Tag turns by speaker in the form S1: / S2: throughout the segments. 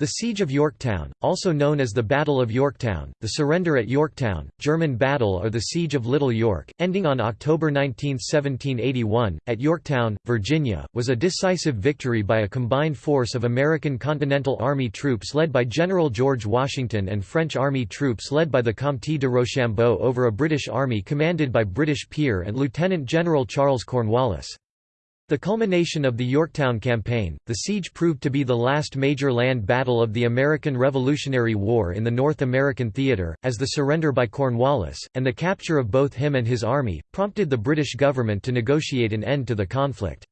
S1: The Siege of Yorktown, also known as the Battle of Yorktown, the surrender at Yorktown, German Battle or the Siege of Little York, ending on October 19, 1781, at Yorktown, Virginia, was a decisive victory by a combined force of American Continental Army troops led by General George Washington and French Army troops led by the Comte de Rochambeau over a British army commanded by British peer and Lieutenant General Charles Cornwallis. The culmination of the Yorktown Campaign, the siege proved to be the last major land battle of the American Revolutionary War in the North American theater, as the surrender by Cornwallis, and the capture of both him and his army, prompted the British government to negotiate an end to the conflict.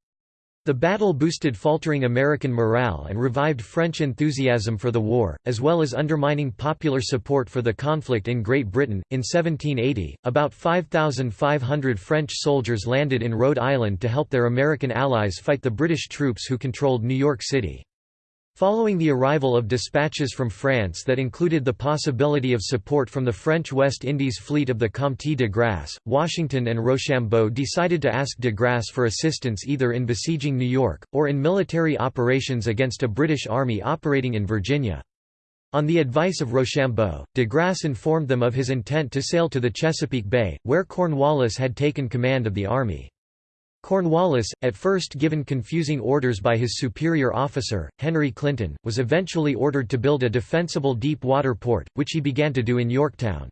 S1: The battle boosted faltering American morale and revived French enthusiasm for the war, as well as undermining popular support for the conflict in Great Britain. In 1780, about 5,500 French soldiers landed in Rhode Island to help their American allies fight the British troops who controlled New York City. Following the arrival of dispatches from France that included the possibility of support from the French West Indies fleet of the Comte de Grasse, Washington and Rochambeau decided to ask de Grasse for assistance either in besieging New York, or in military operations against a British army operating in Virginia. On the advice of Rochambeau, de Grasse informed them of his intent to sail to the Chesapeake Bay, where Cornwallis had taken command of the army. Cornwallis, at first given confusing orders by his superior officer, Henry Clinton, was eventually ordered to build a defensible deep-water port, which he began to do in Yorktown.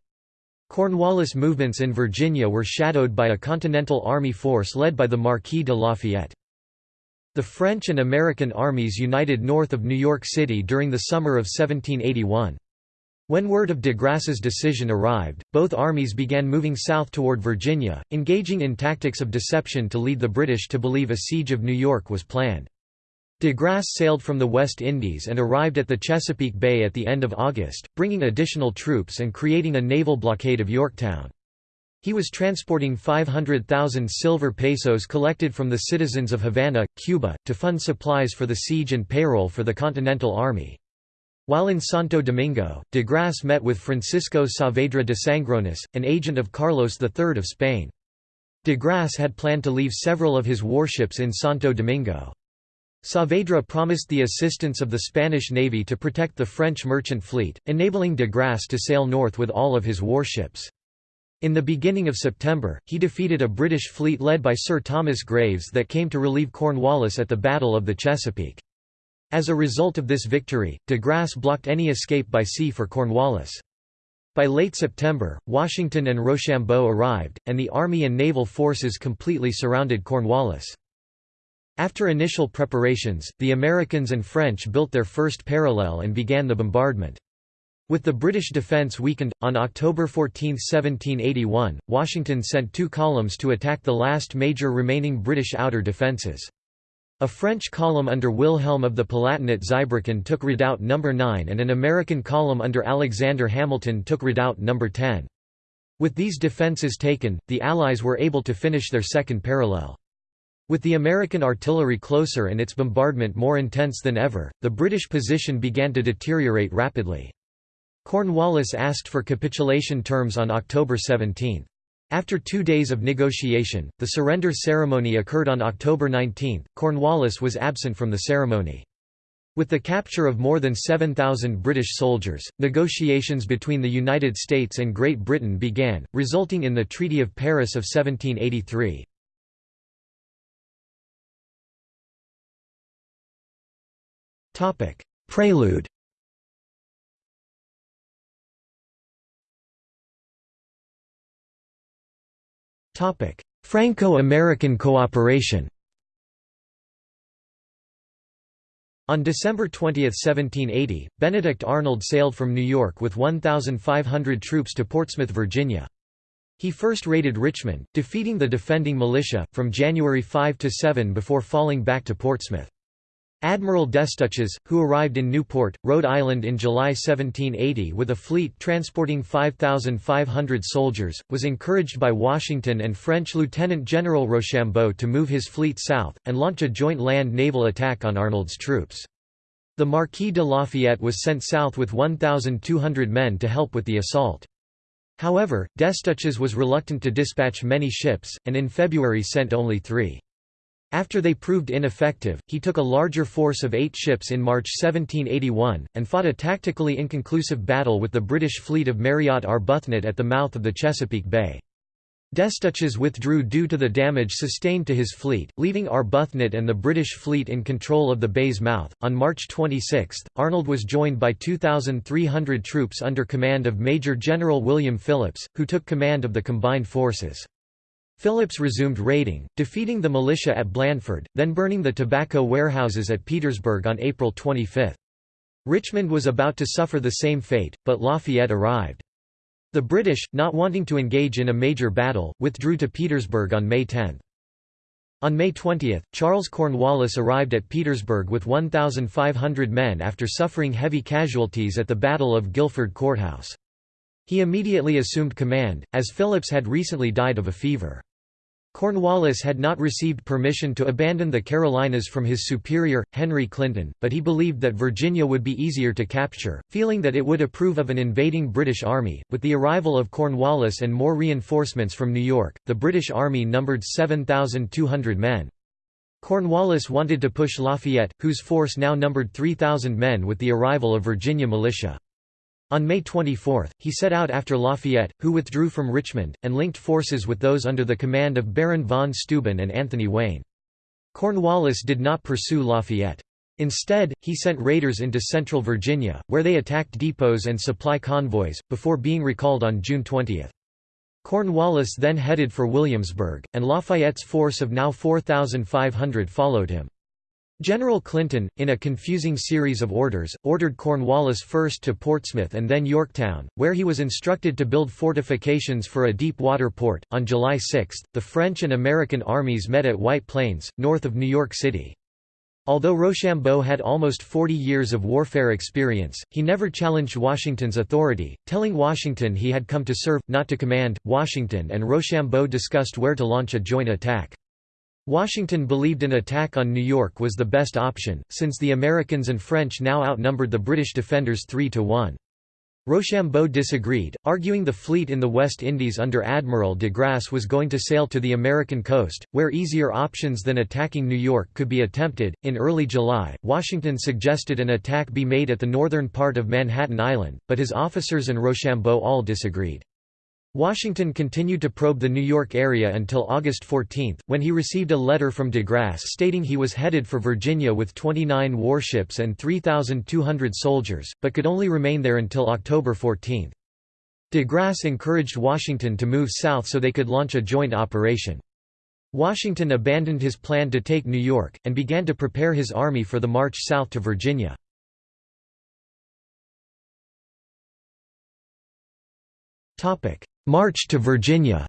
S1: Cornwallis' movements in Virginia were shadowed by a Continental Army force led by the Marquis de Lafayette. The French and American armies united north of New York City during the summer of 1781. When word of de Grasse's decision arrived, both armies began moving south toward Virginia, engaging in tactics of deception to lead the British to believe a siege of New York was planned. De Grasse sailed from the West Indies and arrived at the Chesapeake Bay at the end of August, bringing additional troops and creating a naval blockade of Yorktown. He was transporting 500,000 silver pesos collected from the citizens of Havana, Cuba, to fund supplies for the siege and payroll for the Continental Army. While in Santo Domingo, de Grasse met with Francisco Saavedra de Sangronis, an agent of Carlos III of Spain. De Grasse had planned to leave several of his warships in Santo Domingo. Saavedra promised the assistance of the Spanish Navy to protect the French merchant fleet, enabling de Grasse to sail north with all of his warships. In the beginning of September, he defeated a British fleet led by Sir Thomas Graves that came to relieve Cornwallis at the Battle of the Chesapeake. As a result of this victory, de Grasse blocked any escape by sea for Cornwallis. By late September, Washington and Rochambeau arrived, and the army and naval forces completely surrounded Cornwallis. After initial preparations, the Americans and French built their first parallel and began the bombardment. With the British defence weakened, on October 14, 1781, Washington sent two columns to attack the last major remaining British outer defences. A French column under Wilhelm of the Palatinate Zweibrücken took Redoubt No. 9 and an American column under Alexander Hamilton took Redoubt No. 10. With these defences taken, the Allies were able to finish their second parallel. With the American artillery closer and its bombardment more intense than ever, the British position began to deteriorate rapidly. Cornwallis asked for capitulation terms on October 17. After two days of negotiation, the surrender ceremony occurred on October 19. Cornwallis was absent from the ceremony. With the capture of more than 7,000 British soldiers, negotiations between the United States and Great Britain began, resulting in the Treaty of Paris of 1783. Prelude Franco-American cooperation On December 20, 1780, Benedict Arnold sailed from New York with 1,500 troops to Portsmouth, Virginia. He first raided Richmond, defeating the defending militia, from January 5 to 7 before falling back to Portsmouth. Admiral Destouches, who arrived in Newport, Rhode Island in July 1780 with a fleet transporting 5,500 soldiers, was encouraged by Washington and French Lieutenant General Rochambeau to move his fleet south, and launch a joint land-naval attack on Arnold's troops. The Marquis de Lafayette was sent south with 1,200 men to help with the assault. However, Destouches was reluctant to dispatch many ships, and in February sent only three. After they proved ineffective, he took a larger force of eight ships in March 1781, and fought a tactically inconclusive battle with the British fleet of Marriott Arbuthnot at the mouth of the Chesapeake Bay. Destouches withdrew due to the damage sustained to his fleet, leaving Arbuthnot and the British fleet in control of the bay's mouth. On March 26, Arnold was joined by 2,300 troops under command of Major General William Phillips, who took command of the combined forces. Phillips resumed raiding, defeating the militia at Blandford, then burning the tobacco warehouses at Petersburg on April 25. Richmond was about to suffer the same fate, but Lafayette arrived. The British, not wanting to engage in a major battle, withdrew to Petersburg on May 10. On May 20, Charles Cornwallis arrived at Petersburg with 1,500 men after suffering heavy casualties at the Battle of Guilford Courthouse. He immediately assumed command, as Phillips had recently died of a fever. Cornwallis had not received permission to abandon the Carolinas from his superior, Henry Clinton, but he believed that Virginia would be easier to capture, feeling that it would approve of an invading British army. With the arrival of Cornwallis and more reinforcements from New York, the British army numbered 7,200 men. Cornwallis wanted to push Lafayette, whose force now numbered 3,000 men with the arrival of Virginia militia. On May 24, he set out after Lafayette, who withdrew from Richmond, and linked forces with those under the command of Baron von Steuben and Anthony Wayne. Cornwallis did not pursue Lafayette. Instead, he sent raiders into central Virginia, where they attacked depots and supply convoys, before being recalled on June 20. Cornwallis then headed for Williamsburg, and Lafayette's force of now 4,500 followed him. General Clinton, in a confusing series of orders, ordered Cornwallis first to Portsmouth and then Yorktown, where he was instructed to build fortifications for a deep water port. On July 6, the French and American armies met at White Plains, north of New York City. Although Rochambeau had almost 40 years of warfare experience, he never challenged Washington's authority, telling Washington he had come to serve, not to command. Washington and Rochambeau discussed where to launch a joint attack. Washington believed an attack on New York was the best option, since the Americans and French now outnumbered the British defenders 3 to 1. Rochambeau disagreed, arguing the fleet in the West Indies under Admiral de Grasse was going to sail to the American coast, where easier options than attacking New York could be attempted. In early July, Washington suggested an attack be made at the northern part of Manhattan Island, but his officers and Rochambeau all disagreed. Washington continued to probe the New York area until August 14, when he received a letter from de Grasse stating he was headed for Virginia with 29 warships and 3,200 soldiers, but could only remain there until October 14. De Grasse encouraged Washington to move south so they could launch a joint operation. Washington abandoned his plan to take New York, and began to prepare his army for the march south to Virginia. March to Virginia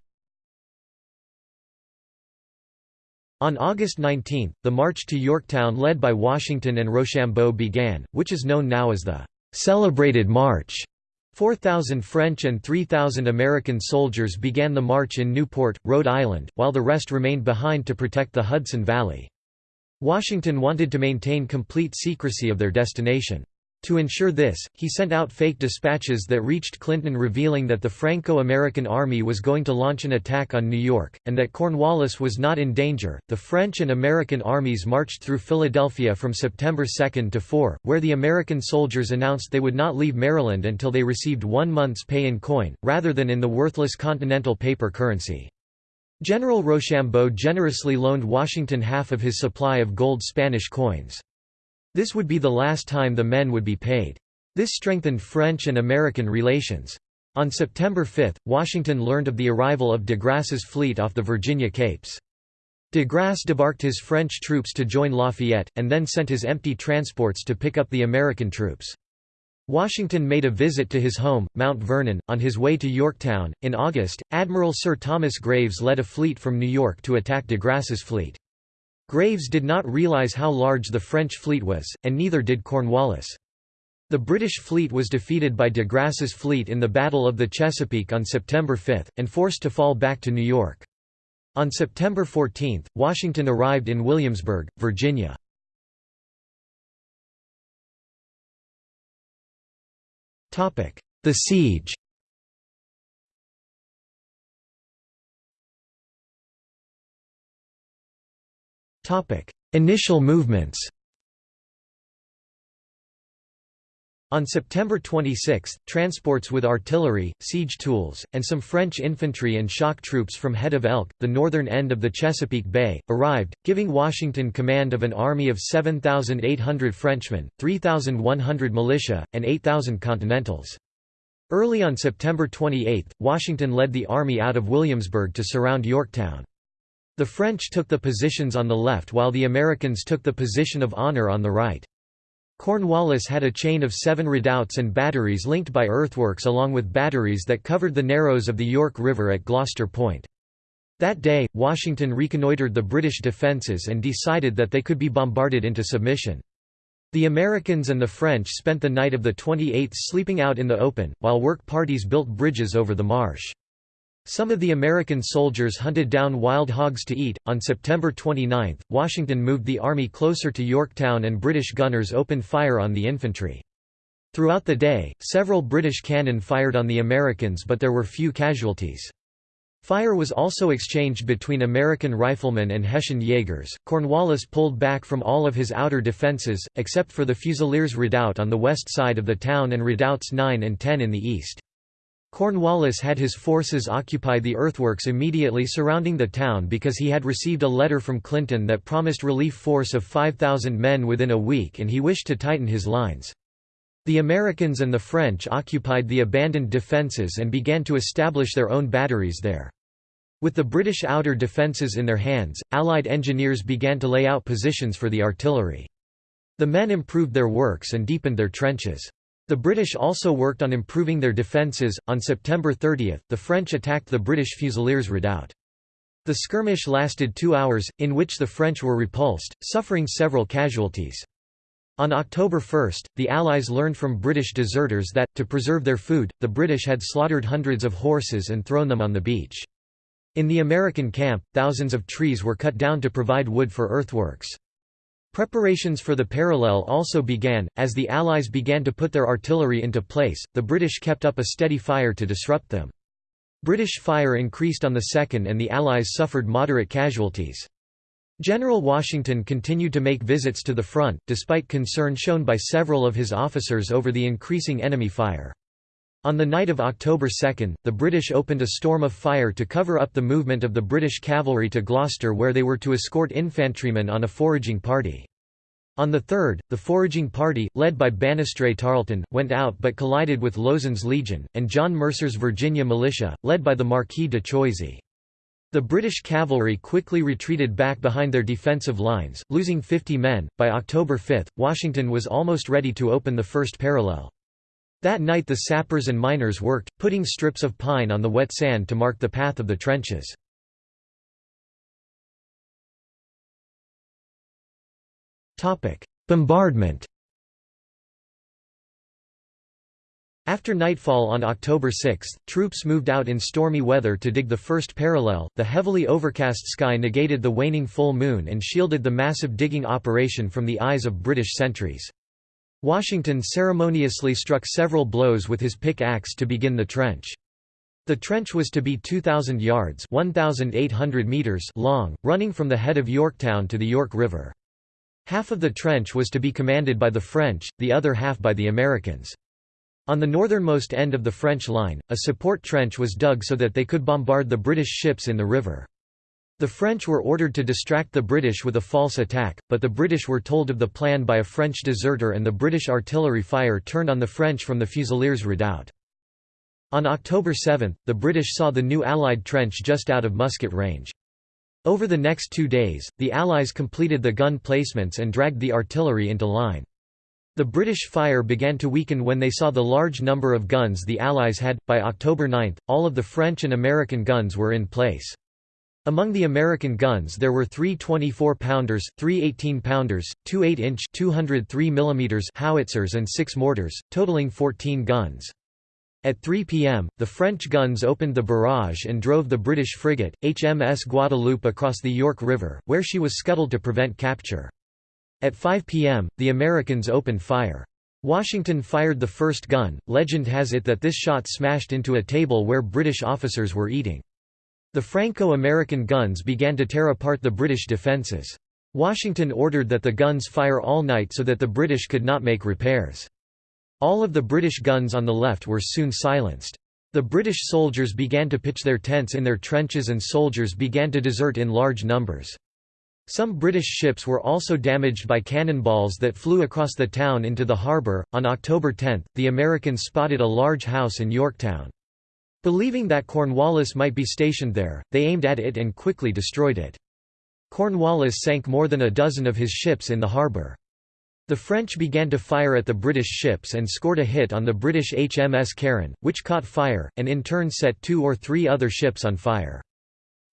S1: On August 19, the march to Yorktown led by Washington and Rochambeau began, which is known now as the «Celebrated March». 4,000 French and 3,000 American soldiers began the march in Newport, Rhode Island, while the rest remained behind to protect the Hudson Valley. Washington wanted to maintain complete secrecy of their destination. To ensure this, he sent out fake dispatches that reached Clinton revealing that the Franco-American army was going to launch an attack on New York, and that Cornwallis was not in danger. The French and American armies marched through Philadelphia from September 2 to 4, where the American soldiers announced they would not leave Maryland until they received one month's pay in coin, rather than in the worthless continental paper currency. General Rochambeau generously loaned Washington half of his supply of gold Spanish coins. This would be the last time the men would be paid. This strengthened French and American relations. On September 5, Washington learned of the arrival of de Grasse's fleet off the Virginia Capes. De Grasse debarked his French troops to join Lafayette, and then sent his empty transports to pick up the American troops. Washington made a visit to his home, Mount Vernon, on his way to Yorktown. In August, Admiral Sir Thomas Graves led a fleet from New York to attack de Grasse's fleet. Graves did not realize how large the French fleet was, and neither did Cornwallis. The British fleet was defeated by de Grasse's fleet in the Battle of the Chesapeake on September 5, and forced to fall back to New York. On September 14, Washington arrived in Williamsburg, Virginia. The siege Initial movements On September 26, transports with artillery, siege tools, and some French infantry and shock troops from Head of Elk, the northern end of the Chesapeake Bay, arrived, giving Washington command of an army of 7,800 Frenchmen, 3,100 militia, and 8,000 Continentals. Early on September 28, Washington led the army out of Williamsburg to surround Yorktown. The French took the positions on the left while the Americans took the position of honor on the right. Cornwallis had a chain of seven redoubts and batteries linked by earthworks along with batteries that covered the narrows of the York River at Gloucester Point. That day, Washington reconnoitred the British defences and decided that they could be bombarded into submission. The Americans and the French spent the night of the 28th sleeping out in the open, while work parties built bridges over the marsh. Some of the American soldiers hunted down wild hogs to eat. On September 29, Washington moved the army closer to Yorktown and British gunners opened fire on the infantry. Throughout the day, several British cannon fired on the Americans but there were few casualties. Fire was also exchanged between American riflemen and Hessian Jaegers. Cornwallis pulled back from all of his outer defenses, except for the Fusiliers Redoubt on the west side of the town and redoubts 9 and 10 in the east. Cornwallis had his forces occupy the earthworks immediately surrounding the town because he had received a letter from Clinton that promised relief force of 5,000 men within a week and he wished to tighten his lines. The Americans and the French occupied the abandoned defences and began to establish their own batteries there. With the British outer defences in their hands, Allied engineers began to lay out positions for the artillery. The men improved their works and deepened their trenches. The British also worked on improving their defences. On September 30, the French attacked the British Fusiliers redoubt. The skirmish lasted two hours, in which the French were repulsed, suffering several casualties. On October 1, the Allies learned from British deserters that, to preserve their food, the British had slaughtered hundreds of horses and thrown them on the beach. In the American camp, thousands of trees were cut down to provide wood for earthworks. Preparations for the parallel also began, as the Allies began to put their artillery into place, the British kept up a steady fire to disrupt them. British fire increased on the 2nd and the Allies suffered moderate casualties. General Washington continued to make visits to the front, despite concern shown by several of his officers over the increasing enemy fire. On the night of October 2, the British opened a storm of fire to cover up the movement of the British cavalry to Gloucester where they were to escort infantrymen on a foraging party. On the 3rd, the foraging party, led by Banastre Tarleton, went out but collided with Lauzun's Legion, and John Mercer's Virginia militia, led by the Marquis de Choisy. The British cavalry quickly retreated back behind their defensive lines, losing 50 men. By October 5, Washington was almost ready to open the first parallel. That night the sappers and miners worked, putting strips of pine on the wet sand to mark the path of the trenches. Bombardment After nightfall on October 6, troops moved out in stormy weather to dig the first parallel. The heavily overcast sky negated the waning full moon and shielded the massive digging operation from the eyes of British sentries. Washington ceremoniously struck several blows with his pick-axe to begin the trench. The trench was to be 2,000 yards 1,800 meters long, running from the head of Yorktown to the York River. Half of the trench was to be commanded by the French, the other half by the Americans. On the northernmost end of the French line, a support trench was dug so that they could bombard the British ships in the river. The French were ordered to distract the British with a false attack, but the British were told of the plan by a French deserter and the British artillery fire turned on the French from the Fusiliers redoubt. On October 7, the British saw the new Allied trench just out of musket range. Over the next two days, the Allies completed the gun placements and dragged the artillery into line. The British fire began to weaken when they saw the large number of guns the Allies had. By October 9, all of the French and American guns were in place. Among the American guns there were three 24-pounders, three 18-pounders, two 8-inch howitzers and six mortars, totaling 14 guns. At 3 p.m., the French guns opened the barrage and drove the British frigate, HMS Guadeloupe across the York River, where she was scuttled to prevent capture. At 5 p.m., the Americans opened fire. Washington fired the first gun. Legend has it that this shot smashed into a table where British officers were eating. The Franco-American guns began to tear apart the British defences. Washington ordered that the guns fire all night so that the British could not make repairs. All of the British guns on the left were soon silenced. The British soldiers began to pitch their tents in their trenches and soldiers began to desert in large numbers. Some British ships were also damaged by cannonballs that flew across the town into the harbour. On October 10, the Americans spotted a large house in Yorktown. Believing that Cornwallis might be stationed there, they aimed at it and quickly destroyed it. Cornwallis sank more than a dozen of his ships in the harbour. The French began to fire at the British ships and scored a hit on the British HMS Charon, which caught fire, and in turn set two or three other ships on fire.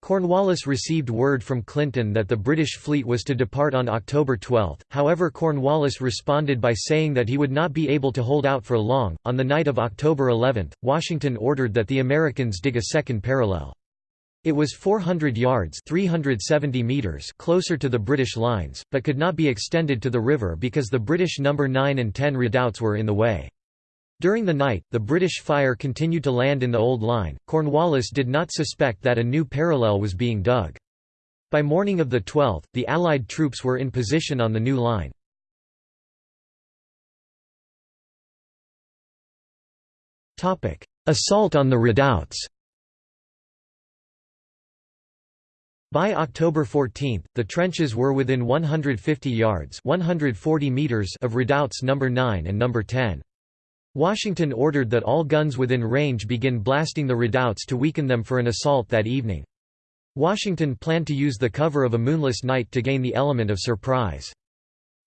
S1: Cornwallis received word from Clinton that the British fleet was to depart on October 12, however Cornwallis responded by saying that he would not be able to hold out for long. On the night of October 11, Washington ordered that the Americans dig a second parallel. It was 400 yards 370 meters closer to the British lines, but could not be extended to the river because the British No. 9 and 10 redoubts were in the way. During the night, the British fire continued to land in the old line. Cornwallis did not suspect that a new parallel was being dug. By morning of the 12th, the Allied troops were in position on the new line. Assault on the redoubts By October 14, the trenches were within 150 yards 140 meters of redoubts No. 9 and No. 10. Washington ordered that all guns within range begin blasting the redoubts to weaken them for an assault that evening. Washington planned to use the cover of a moonless night to gain the element of surprise.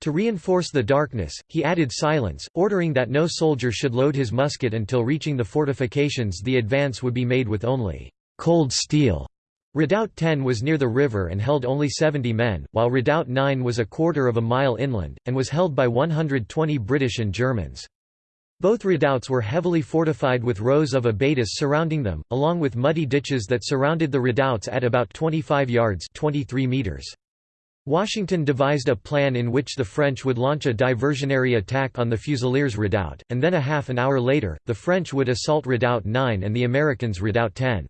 S1: To reinforce the darkness, he added silence, ordering that no soldier should load his musket until reaching the fortifications the advance would be made with only cold steel. Redoubt 10 was near the river and held only 70 men, while Redoubt 9 was a quarter of a mile inland, and was held by 120 British and Germans. Both redoubts were heavily fortified with rows of abatis surrounding them, along with muddy ditches that surrounded the redoubts at about 25 yards 23 meters. Washington devised a plan in which the French would launch a diversionary attack on the Fusiliers redoubt, and then a half an hour later, the French would assault Redoubt 9 and the Americans Redoubt 10.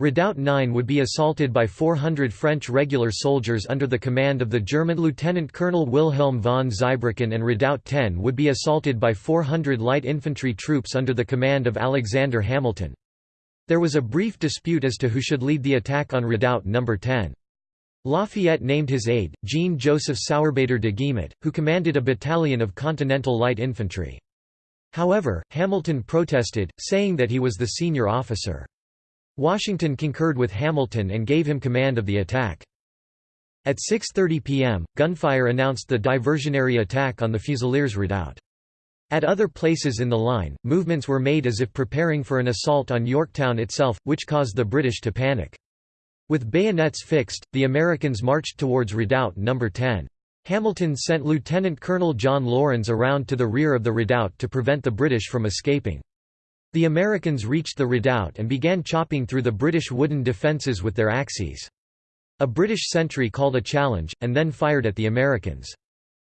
S1: Redoubt 9 would be assaulted by 400 French regular soldiers under the command of the German Lieutenant Colonel Wilhelm von Zweibrücken and Redoubt 10 would be assaulted by 400 light infantry troops under the command of Alexander Hamilton. There was a brief dispute as to who should lead the attack on Redoubt No. 10. Lafayette named his aide, Jean-Joseph Sourbader de Gimat, who commanded a battalion of Continental Light Infantry. However, Hamilton protested, saying that he was the senior officer. Washington concurred with Hamilton and gave him command of the attack. At 6.30 p.m., gunfire announced the diversionary attack on the Fusiliers redoubt. At other places in the line, movements were made as if preparing for an assault on Yorktown itself, which caused the British to panic. With bayonets fixed, the Americans marched towards Redoubt No. 10. Hamilton sent Lieutenant Colonel John Laurens around to the rear of the redoubt to prevent the British from escaping. The Americans reached the redoubt and began chopping through the British wooden defences with their axes. A British sentry called a challenge, and then fired at the Americans.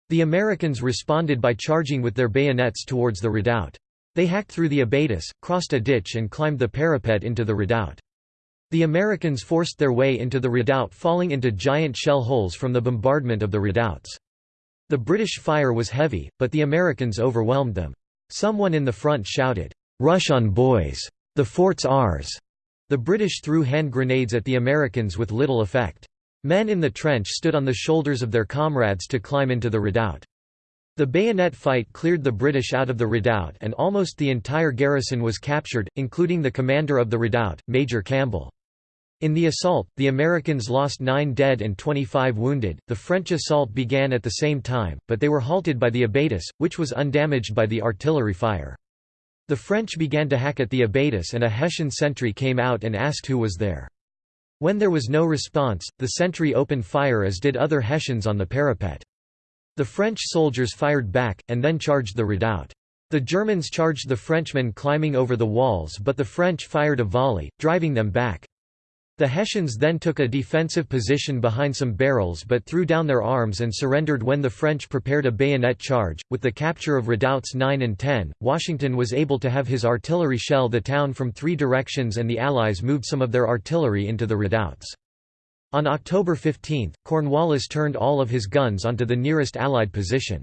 S1: The Americans responded by charging with their bayonets towards the redoubt. They hacked through the abatis, crossed a ditch and climbed the parapet into the redoubt. The Americans forced their way into the redoubt falling into giant shell holes from the bombardment of the redoubts. The British fire was heavy, but the Americans overwhelmed them. Someone in the front shouted, Rush on boys! The fort's ours! The British threw hand grenades at the Americans with little effect. Men in the trench stood on the shoulders of their comrades to climb into the redoubt. The bayonet fight cleared the British out of the redoubt and almost the entire garrison was captured, including the commander of the redoubt, Major Campbell. In the assault, the Americans lost 9 dead and 25 wounded. The French assault began at the same time, but they were halted by the abatis, which was undamaged by the artillery fire. The French began to hack at the abatis and a Hessian sentry came out and asked who was there. When there was no response, the sentry opened fire as did other Hessians on the parapet. The French soldiers fired back, and then charged the redoubt. The Germans charged the Frenchmen climbing over the walls but the French fired a volley, driving them back. The Hessians then took a defensive position behind some barrels but threw down their arms and surrendered when the French prepared a bayonet charge. With the capture of redoubts 9 and 10, Washington was able to have his artillery shell the town from three directions and the Allies moved some of their artillery into the redoubts. On October 15, Cornwallis turned all of his guns onto the nearest Allied position.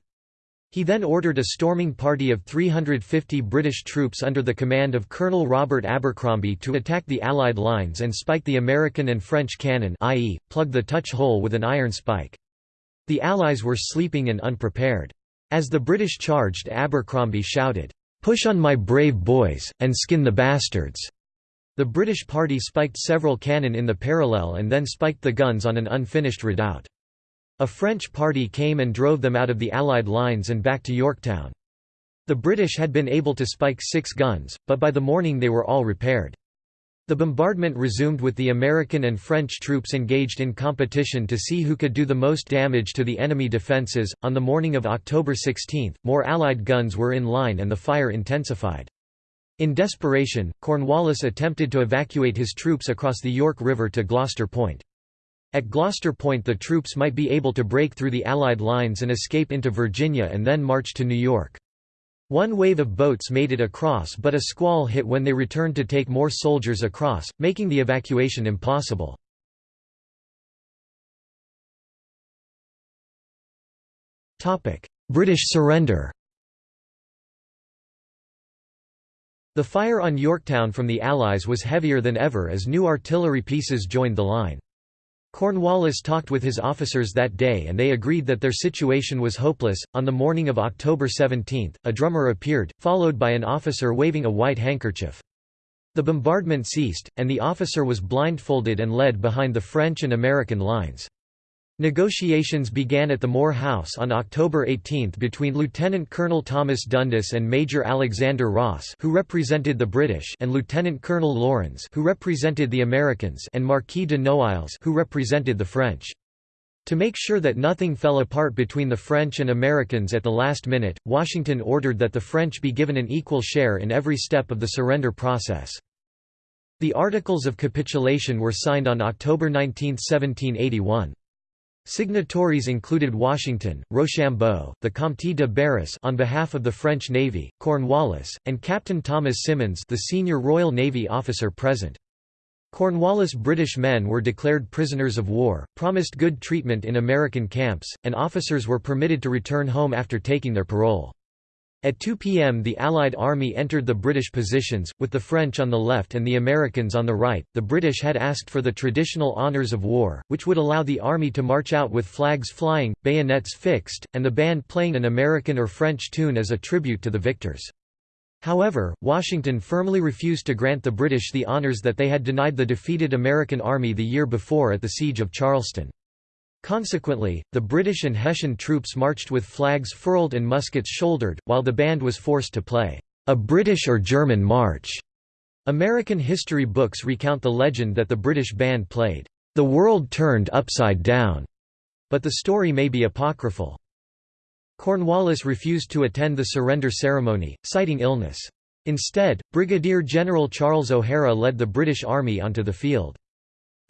S1: He then ordered a storming party of 350 British troops under the command of Colonel Robert Abercromby to attack the Allied lines and spike the American and French cannon i.e., plug the touch hole with an iron spike. The Allies were sleeping and unprepared. As the British charged Abercromby shouted, "'Push on my brave boys, and skin the bastards!' The British party spiked several cannon in the parallel and then spiked the guns on an unfinished redoubt. A French party came and drove them out of the Allied lines and back to Yorktown. The British had been able to spike six guns, but by the morning they were all repaired. The bombardment resumed with the American and French troops engaged in competition to see who could do the most damage to the enemy defenses. On the morning of October 16, more Allied guns were in line and the fire intensified. In desperation, Cornwallis attempted to evacuate his troops across the York River to Gloucester Point. At Gloucester Point the troops might be able to break through the Allied lines and escape into Virginia and then march to New York. One wave of boats made it across but a squall hit when they returned to take more soldiers across, making the evacuation impossible. British surrender The fire on Yorktown from the Allies was heavier than ever as new artillery pieces joined the line. Cornwallis talked with his officers that day and they agreed that their situation was hopeless. On the morning of October 17, a drummer appeared, followed by an officer waving a white handkerchief. The bombardment ceased, and the officer was blindfolded and led behind the French and American lines. Negotiations began at the Moore House on October 18 between Lieutenant Colonel Thomas Dundas and Major Alexander Ross who represented the British and Lieutenant Colonel Laurens who represented the Americans and Marquis de Noailles who represented the French. To make sure that nothing fell apart between the French and Americans at the last minute, Washington ordered that the French be given an equal share in every step of the surrender process. The Articles of Capitulation were signed on October 19, 1781. Signatories included Washington, Rochambeau, the Comte de Barras on behalf of the French Navy, Cornwallis, and Captain Thomas Symonds the senior Royal Navy officer present. Cornwallis British men were declared prisoners of war, promised good treatment in American camps, and officers were permitted to return home after taking their parole. At 2 p.m., the Allied army entered the British positions, with the French on the left and the Americans on the right. The British had asked for the traditional honours of war, which would allow the army to march out with flags flying, bayonets fixed, and the band playing an American or French tune as a tribute to the victors. However, Washington firmly refused to grant the British the honours that they had denied the defeated American army the year before at the Siege of Charleston. Consequently, the British and Hessian troops marched with flags furled and muskets shouldered, while the band was forced to play, "...a British or German march." American history books recount the legend that the British band played, "...the world turned upside down," but the story may be apocryphal. Cornwallis refused to attend the surrender ceremony, citing illness. Instead, Brigadier General Charles O'Hara led the British Army onto the field.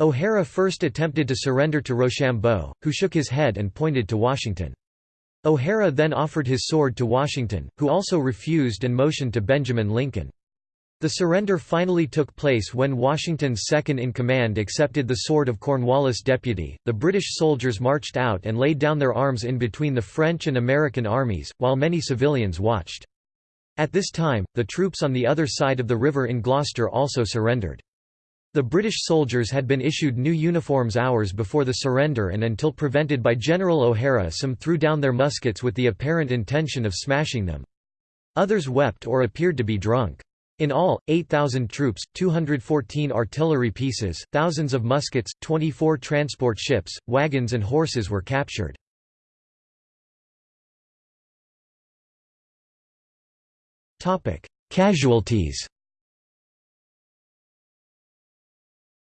S1: O'Hara first attempted to surrender to Rochambeau, who shook his head and pointed to Washington. O'Hara then offered his sword to Washington, who also refused and motioned to Benjamin Lincoln. The surrender finally took place when Washington's second-in-command accepted the sword of Cornwallis' deputy. The British soldiers marched out and laid down their arms in between the French and American armies, while many civilians watched. At this time, the troops on the other side of the river in Gloucester also surrendered. The British soldiers had been issued new uniforms hours before the surrender and until prevented by General O'Hara some threw down their muskets with the apparent intention of smashing them. Others wept or appeared to be drunk. In all, 8,000 troops, 214 artillery pieces, thousands of muskets, 24 transport ships, wagons and horses were captured. Casualties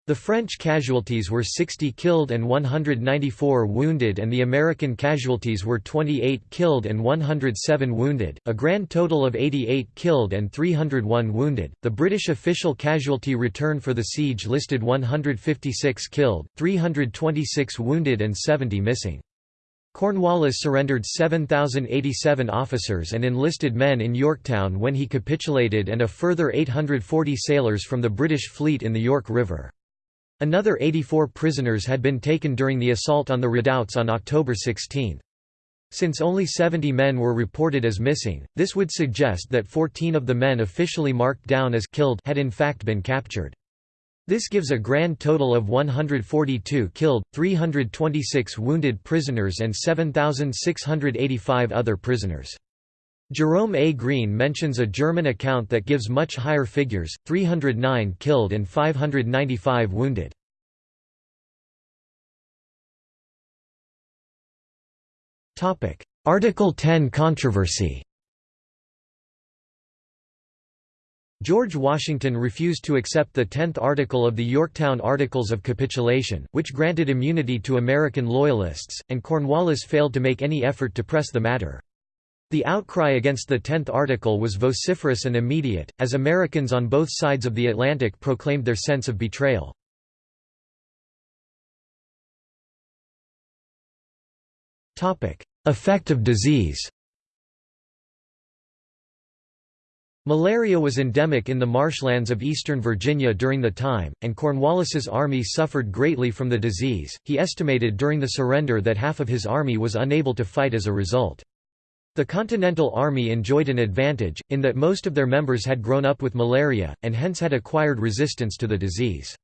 S1: The French casualties were 60 killed and 194 wounded and the American casualties were 28 killed and 107 wounded, a grand total of 88 killed and 301 wounded. The British official casualty return for the siege listed 156 killed, 326 wounded and 70 missing. Cornwallis surrendered 7,087 officers and enlisted men in Yorktown when he capitulated and a further 840 sailors from the British fleet in the York River. Another 84 prisoners had been taken during the assault on the redoubts on October 16. Since only 70 men were reported as missing, this would suggest that 14 of the men officially marked down as killed had in fact been captured. This gives a grand total of 142 killed, 326 wounded prisoners and 7,685 other prisoners. Jerome A. Greene mentions a German account that gives much higher figures, 309 killed and 595 wounded. Article 10 controversy George Washington refused to accept the Tenth Article of the Yorktown Articles of Capitulation, which granted immunity to American Loyalists, and Cornwallis failed to make any effort to press the matter. The outcry against the Tenth Article was vociferous and immediate, as Americans on both sides of the Atlantic proclaimed their sense of betrayal. Effect of disease Malaria was endemic in the marshlands of eastern Virginia during the time, and Cornwallis's army suffered greatly from the disease. He estimated during the surrender that half of his army was unable to fight as a result. The Continental Army enjoyed an advantage, in that most of their members had grown up with malaria, and hence had acquired resistance to the disease.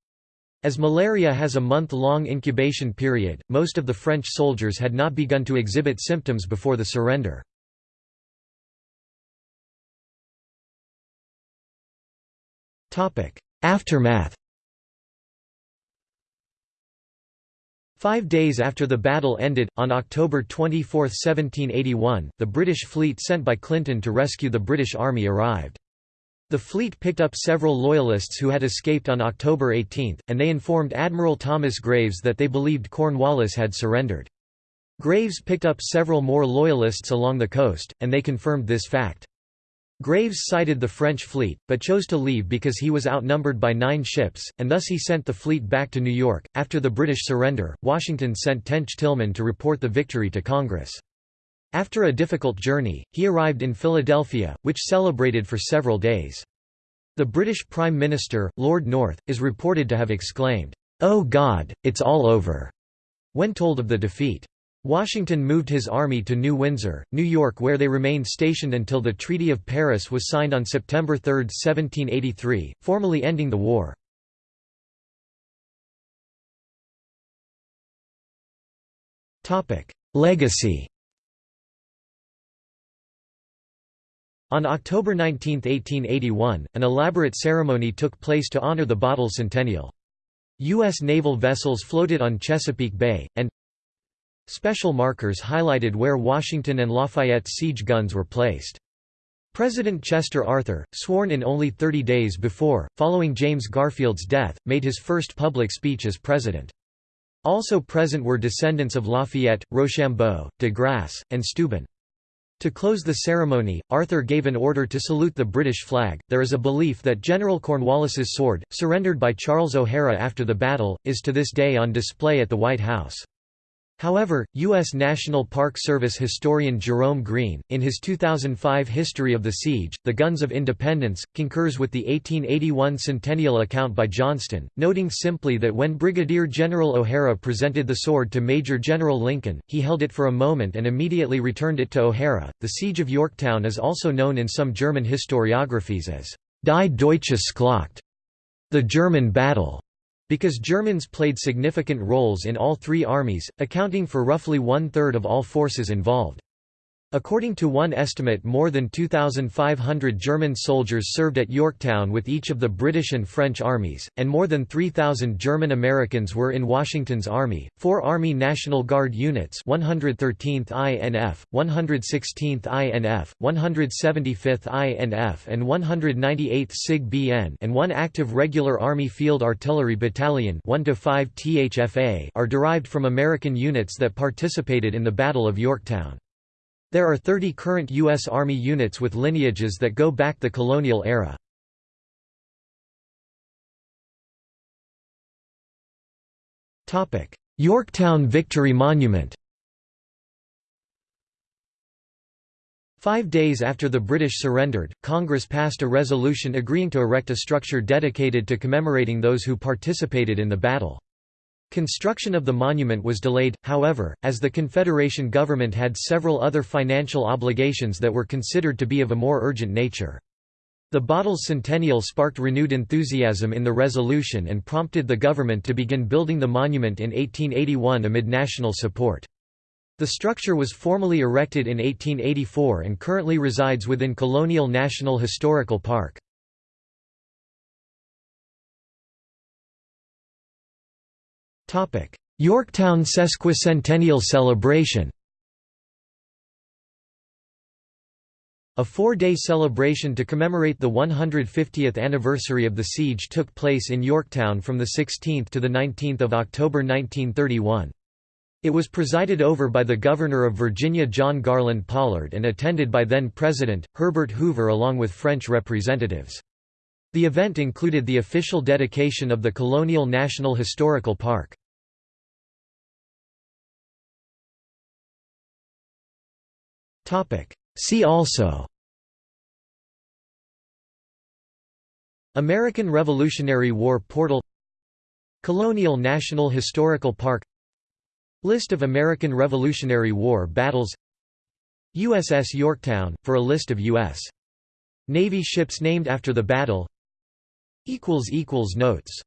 S1: As malaria has a month-long incubation period, most of the French soldiers had not begun to exhibit symptoms before the surrender. Aftermath Five days after the battle ended, on October 24, 1781, the British fleet sent by Clinton to rescue the British Army arrived. The fleet picked up several Loyalists who had escaped on October 18, and they informed Admiral Thomas Graves that they believed Cornwallis had surrendered. Graves picked up several more Loyalists along the coast, and they confirmed this fact. Graves sighted the French fleet, but chose to leave because he was outnumbered by nine ships, and thus he sent the fleet back to New York. After the British surrender, Washington sent Tench Tilghman to report the victory to Congress. After a difficult journey, he arrived in Philadelphia, which celebrated for several days. The British Prime Minister, Lord North, is reported to have exclaimed, "'Oh God, it's all over!' when told of the defeat. Washington moved his army to New Windsor, New York where they remained stationed until the Treaty of Paris was signed on September 3, 1783, formally ending the war. Legacy On October 19, 1881, an elaborate ceremony took place to honor the Bottle Centennial. U.S. naval vessels floated on Chesapeake Bay, and Special markers highlighted where Washington and Lafayette's siege guns were placed. President Chester Arthur, sworn in only 30 days before, following James Garfield's death, made his first public speech as president. Also present were descendants of Lafayette, Rochambeau, de Grasse, and Steuben. To close the ceremony, Arthur gave an order to salute the British flag. There is a belief that General Cornwallis's sword, surrendered by Charles O'Hara after the battle, is to this day on display at the White House. However, U.S. National Park Service historian Jerome Greene, in his 2005 History of the Siege, The Guns of Independence, concurs with the 1881 centennial account by Johnston, noting simply that when Brigadier General O'Hara presented the sword to Major General Lincoln, he held it for a moment and immediately returned it to O'Hara. The Siege of Yorktown is also known in some German historiographies as Die Deutsche Schlacht, the German battle. Because Germans played significant roles in all three armies, accounting for roughly one-third of all forces involved. According to one estimate more than 2,500 German soldiers served at Yorktown with each of the British and French armies, and more than 3,000 German Americans were in Washington's army. Four Army National Guard units 113th INF, 116th INF, 175th INF and 198th SIG BN and one active regular Army Field Artillery Battalion 1 THFA are derived from American units that participated in the Battle of Yorktown. There are 30 current U.S. Army units with lineages that go back the colonial era. Yorktown Victory Monument Five days after the British surrendered, Congress passed a resolution agreeing to erect a structure dedicated to commemorating those who participated in the battle. Construction of the monument was delayed, however, as the Confederation government had several other financial obligations that were considered to be of a more urgent nature. The bottle's centennial sparked renewed enthusiasm in the resolution and prompted the government to begin building the monument in 1881 amid national support. The structure was formally erected in 1884 and currently resides within Colonial National Historical Park. Yorktown Sesquicentennial Celebration A four-day celebration to commemorate the 150th anniversary of the siege took place in Yorktown from 16 to 19 October 1931. It was presided over by the Governor of Virginia John Garland Pollard and attended by then-President, Herbert Hoover along with French representatives. The event included the official dedication of the Colonial National Historical Park. See also. American Revolutionary War portal. Colonial National Historical Park. List of American Revolutionary War battles. USS Yorktown, for a list of U.S. Navy ships named after the battle. Notes